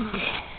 Okay.